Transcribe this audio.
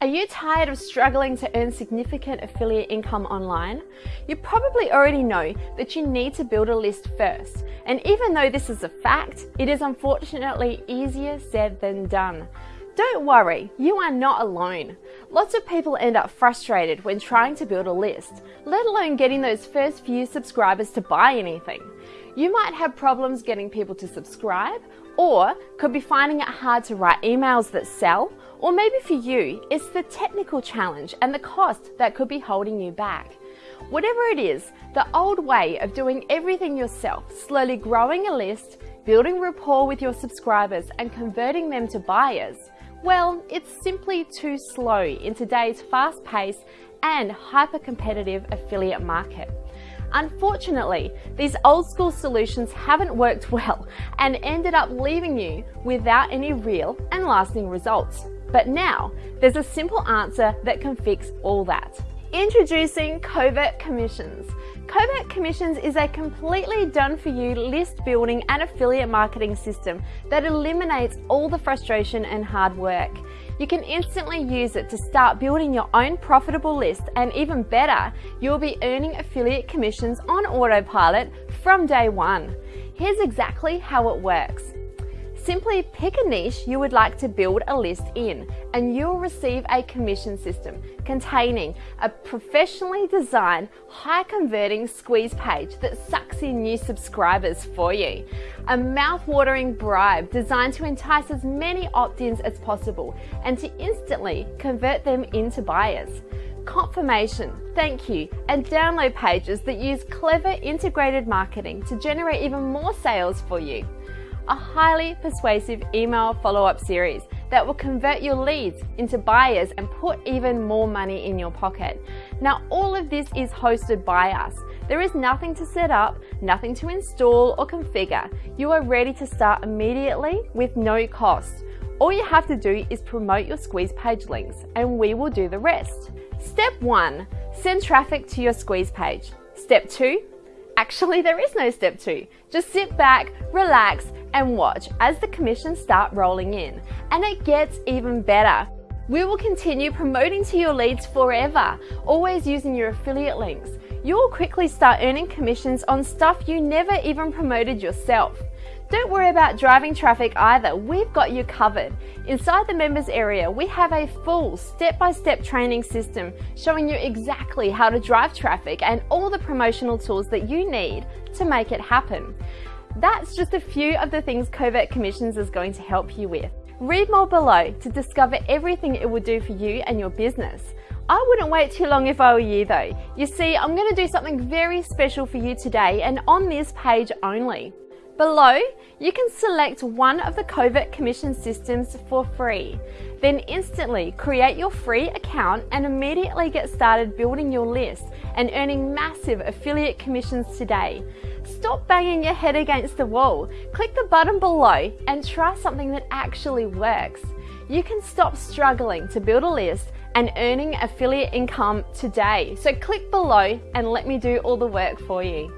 Are you tired of struggling to earn significant affiliate income online? You probably already know that you need to build a list first. And even though this is a fact, it is unfortunately easier said than done. Don't worry, you are not alone. Lots of people end up frustrated when trying to build a list, let alone getting those first few subscribers to buy anything. You might have problems getting people to subscribe, or could be finding it hard to write emails that sell, or maybe for you, it's the technical challenge and the cost that could be holding you back. Whatever it is, the old way of doing everything yourself, slowly growing a list, building rapport with your subscribers and converting them to buyers, well, it's simply too slow in today's fast-paced and hyper-competitive affiliate market. Unfortunately, these old school solutions haven't worked well and ended up leaving you without any real and lasting results. But now, there's a simple answer that can fix all that. Introducing Covert Commissions. Covert Commissions is a completely done-for-you list building and affiliate marketing system that eliminates all the frustration and hard work. You can instantly use it to start building your own profitable list and even better, you'll be earning affiliate commissions on autopilot from day one. Here's exactly how it works. Simply pick a niche you would like to build a list in and you'll receive a commission system containing a professionally designed, high converting squeeze page that sucks in new subscribers for you. A mouth-watering bribe designed to entice as many opt-ins as possible and to instantly convert them into buyers confirmation, thank you, and download pages that use clever integrated marketing to generate even more sales for you a highly persuasive email follow-up series that will convert your leads into buyers and put even more money in your pocket. Now, all of this is hosted by us. There is nothing to set up, nothing to install or configure. You are ready to start immediately with no cost. All you have to do is promote your squeeze page links and we will do the rest. Step one, send traffic to your squeeze page. Step two, actually there is no step two. Just sit back, relax, and watch as the commissions start rolling in. And it gets even better. We will continue promoting to your leads forever, always using your affiliate links. You'll quickly start earning commissions on stuff you never even promoted yourself. Don't worry about driving traffic either, we've got you covered. Inside the members area, we have a full step-by-step -step training system showing you exactly how to drive traffic and all the promotional tools that you need to make it happen. That's just a few of the things Covert Commissions is going to help you with. Read more below to discover everything it will do for you and your business. I wouldn't wait too long if I were you though. You see, I'm going to do something very special for you today and on this page only. Below, you can select one of the Covert Commission systems for free. Then instantly create your free account and immediately get started building your list and earning massive affiliate commissions today. Stop banging your head against the wall. Click the button below and try something that actually works. You can stop struggling to build a list and earning affiliate income today. So click below and let me do all the work for you.